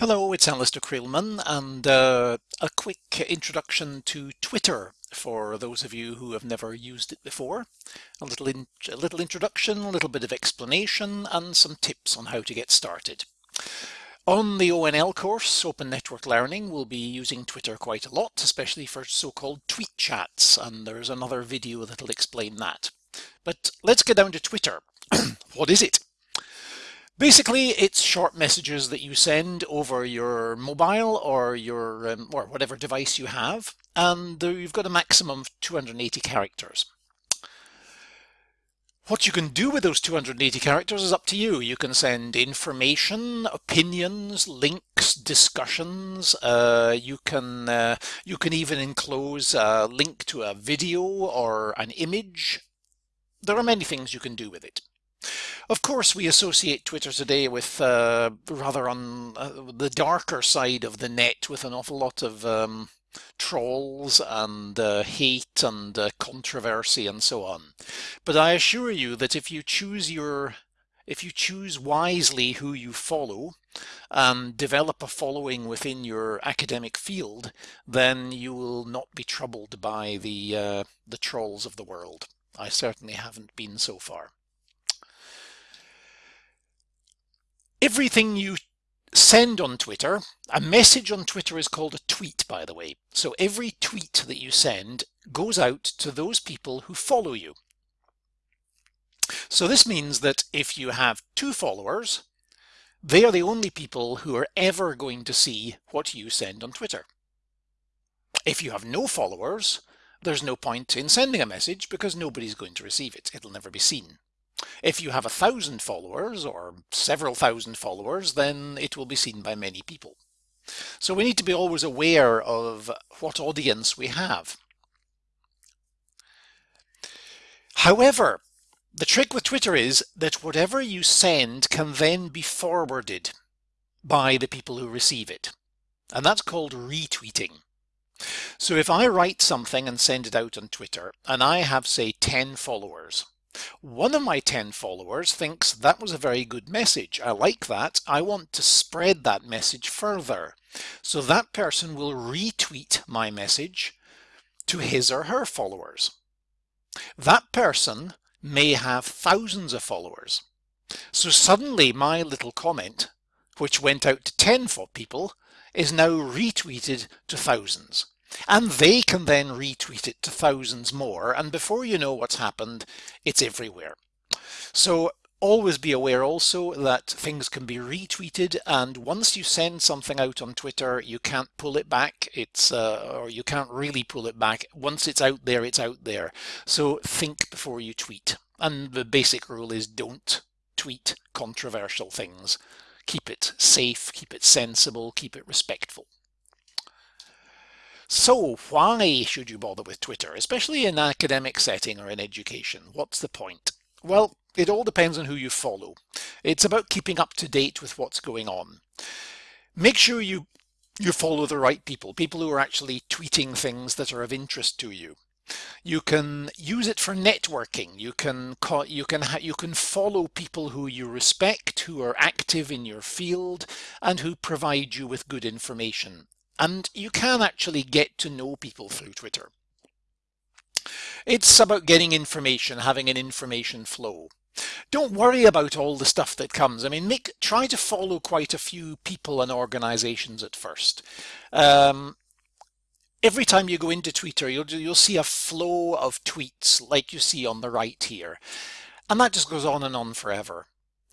Hello, it's Alastair Creelman and uh, a quick introduction to Twitter for those of you who have never used it before. A little, in, a little introduction, a little bit of explanation and some tips on how to get started. On the ONL course, Open Network Learning, we'll be using Twitter quite a lot, especially for so-called tweet chats, and there's another video that'll explain that. But let's get down to Twitter. what is it? Basically, it's short messages that you send over your mobile or your um, or whatever device you have, and you've got a maximum of 280 characters. What you can do with those 280 characters is up to you. You can send information, opinions, links, discussions. Uh, you can uh, you can even enclose a link to a video or an image. There are many things you can do with it. Of course, we associate Twitter today with uh, rather on uh, the darker side of the net with an awful lot of um, trolls and uh, hate and uh, controversy and so on. But I assure you that if you choose your if you choose wisely who you follow and develop a following within your academic field, then you will not be troubled by the uh, the trolls of the world. I certainly haven't been so far. Everything you send on Twitter, a message on Twitter is called a tweet, by the way. So every tweet that you send goes out to those people who follow you. So this means that if you have two followers, they are the only people who are ever going to see what you send on Twitter. If you have no followers, there's no point in sending a message because nobody's going to receive it. It'll never be seen. If you have a thousand followers or several thousand followers, then it will be seen by many people. So we need to be always aware of what audience we have. However, the trick with Twitter is that whatever you send can then be forwarded by the people who receive it. And that's called retweeting. So if I write something and send it out on Twitter and I have say 10 followers, one of my 10 followers thinks that was a very good message. I like that. I want to spread that message further. So that person will retweet my message to his or her followers. That person may have thousands of followers. So suddenly my little comment, which went out to 10 people, is now retweeted to thousands. And they can then retweet it to thousands more. And before you know what's happened, it's everywhere. So always be aware also that things can be retweeted and once you send something out on Twitter you can't pull it back. It's uh, or you can't really pull it back. Once it's out there it's out there. So think before you tweet. And the basic rule is don't tweet controversial things. Keep it safe keep it sensible keep it respectful so why should you bother with Twitter, especially in an academic setting or in education? What's the point? Well, it all depends on who you follow. It's about keeping up to date with what's going on. Make sure you you follow the right people, people who are actually tweeting things that are of interest to you. You can use it for networking. You can you can you can follow people who you respect, who are active in your field, and who provide you with good information. And you can actually get to know people through Twitter. It's about getting information, having an information flow. Don't worry about all the stuff that comes. I mean, make try to follow quite a few people and organizations at first. Um, every time you go into Twitter, you'll, you'll see a flow of tweets like you see on the right here. And that just goes on and on forever.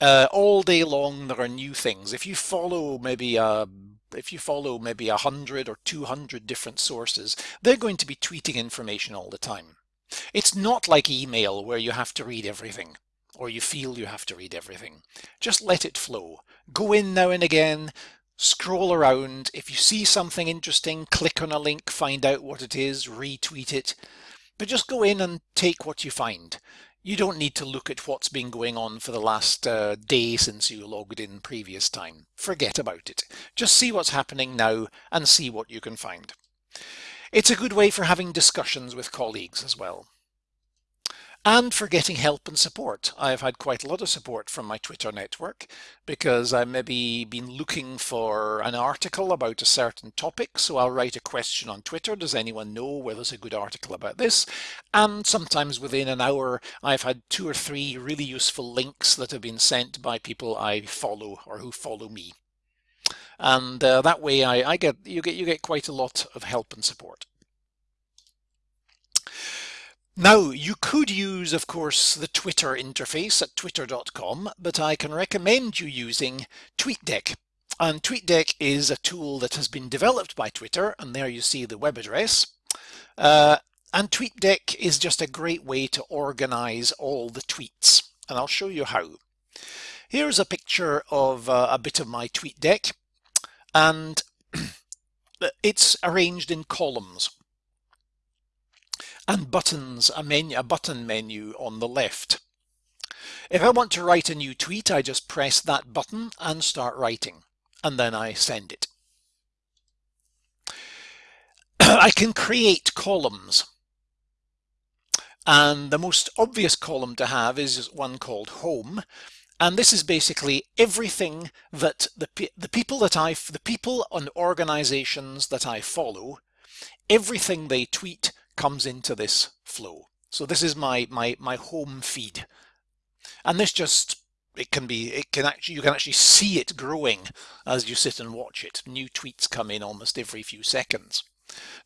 Uh, all day long, there are new things. If you follow maybe a if you follow maybe 100 or 200 different sources, they're going to be tweeting information all the time. It's not like email where you have to read everything or you feel you have to read everything. Just let it flow. Go in now and again, scroll around. If you see something interesting, click on a link, find out what it is, retweet it. But just go in and take what you find you don't need to look at what's been going on for the last uh, day since you logged in previous time. Forget about it. Just see what's happening now and see what you can find. It's a good way for having discussions with colleagues as well. And for getting help and support. I've had quite a lot of support from my Twitter network because I maybe been looking for an article about a certain topic. So I'll write a question on Twitter. Does anyone know where there's a good article about this? And sometimes within an hour, I've had two or three really useful links that have been sent by people I follow or who follow me. And uh, that way I, I get you get you get quite a lot of help and support. Now, you could use, of course, the Twitter interface at twitter.com, but I can recommend you using TweetDeck. And TweetDeck is a tool that has been developed by Twitter, and there you see the web address. Uh, and TweetDeck is just a great way to organize all the tweets, and I'll show you how. Here's a picture of uh, a bit of my TweetDeck, and it's arranged in columns and buttons, a, menu, a button menu on the left. If I want to write a new tweet, I just press that button and start writing, and then I send it. I can create columns. And the most obvious column to have is one called home. And this is basically everything that the, the people that I, the people and organizations that I follow, everything they tweet comes into this flow. So this is my, my, my home feed. And this just, it can be, it can actually, you can actually see it growing as you sit and watch it. New tweets come in almost every few seconds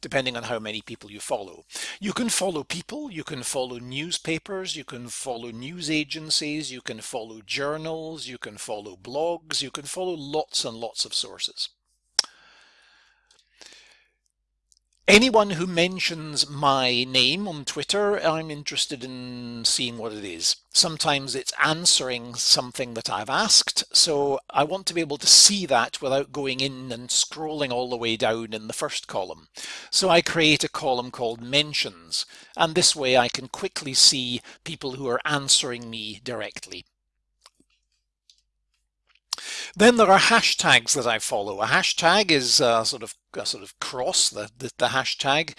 depending on how many people you follow. You can follow people, you can follow newspapers, you can follow news agencies, you can follow journals, you can follow blogs, you can follow lots and lots of sources. Anyone who mentions my name on Twitter, I'm interested in seeing what it is. Sometimes it's answering something that I've asked, so I want to be able to see that without going in and scrolling all the way down in the first column. So I create a column called mentions, and this way I can quickly see people who are answering me directly. Then there are hashtags that I follow. A hashtag is a sort of a sort of cross, the, the, the hashtag,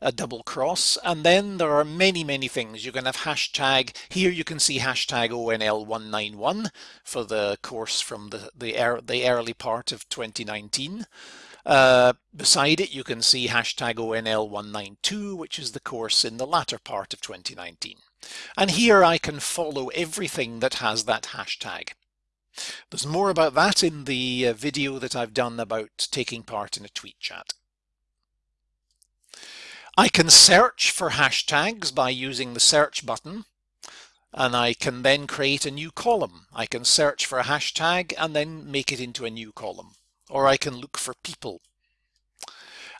a double cross. And then there are many, many things. You can have hashtag, here you can see hashtag ONL191 for the course from the, the, the early part of 2019. Uh, beside it, you can see hashtag ONL192, which is the course in the latter part of 2019. And here I can follow everything that has that hashtag. There's more about that in the uh, video that I've done about taking part in a tweet chat. I can search for hashtags by using the search button and I can then create a new column. I can search for a hashtag and then make it into a new column or I can look for people.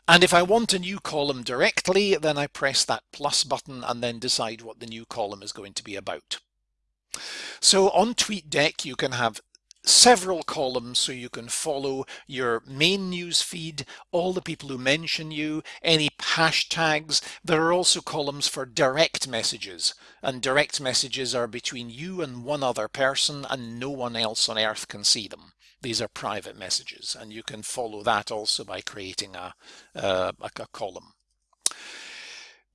And if I want a new column directly, then I press that plus button and then decide what the new column is going to be about. So on TweetDeck, you can have several columns so you can follow your main news feed, all the people who mention you, any hashtags. There are also columns for direct messages and direct messages are between you and one other person and no one else on earth can see them. These are private messages and you can follow that also by creating a, uh, a, a column.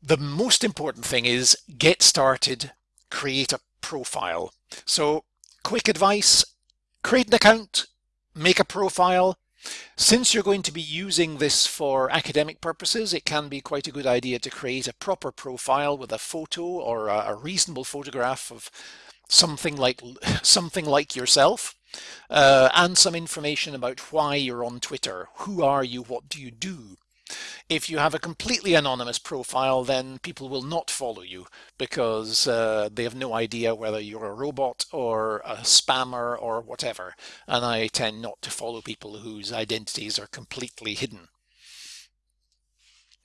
The most important thing is get started, create a profile. So quick advice, create an account, make a profile. Since you're going to be using this for academic purposes, it can be quite a good idea to create a proper profile with a photo or a, reasonable photograph of something like something like yourself uh, and some information about why you're on Twitter. Who are you? What do you do? If you have a completely anonymous profile, then people will not follow you because uh, they have no idea whether you're a robot or a spammer or whatever. And I tend not to follow people whose identities are completely hidden.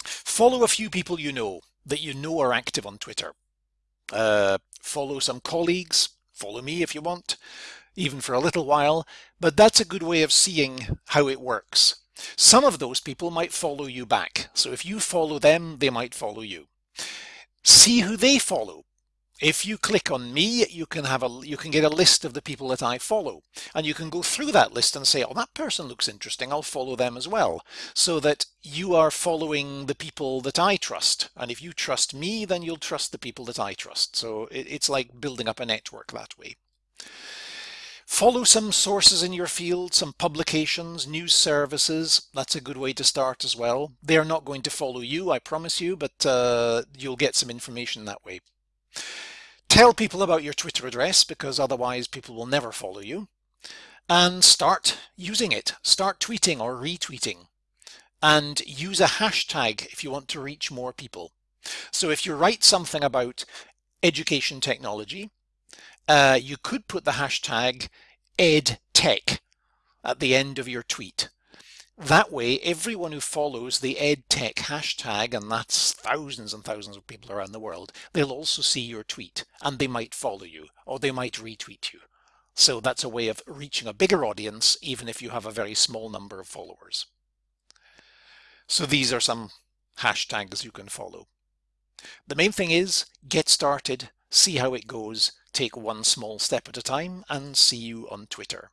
Follow a few people you know that you know are active on Twitter. Uh, follow some colleagues, follow me if you want, even for a little while, but that's a good way of seeing how it works. Some of those people might follow you back. So if you follow them, they might follow you. See who they follow. If you click on me, you can have a you can get a list of the people that I follow, and you can go through that list and say, "Oh, that person looks interesting. I'll follow them as well," so that you are following the people that I trust. And if you trust me, then you'll trust the people that I trust. So it, it's like building up a network that way. Follow some sources in your field, some publications, news services. That's a good way to start as well. They're not going to follow you, I promise you, but uh, you'll get some information that way. Tell people about your Twitter address because otherwise people will never follow you. And start using it. Start tweeting or retweeting. And use a hashtag if you want to reach more people. So if you write something about education technology, uh, you could put the hashtag edtech at the end of your tweet. That way, everyone who follows the EdTech hashtag, and that's thousands and thousands of people around the world, they'll also see your tweet and they might follow you or they might retweet you. So that's a way of reaching a bigger audience, even if you have a very small number of followers. So these are some hashtags you can follow. The main thing is get started, see how it goes, take one small step at a time, and see you on Twitter.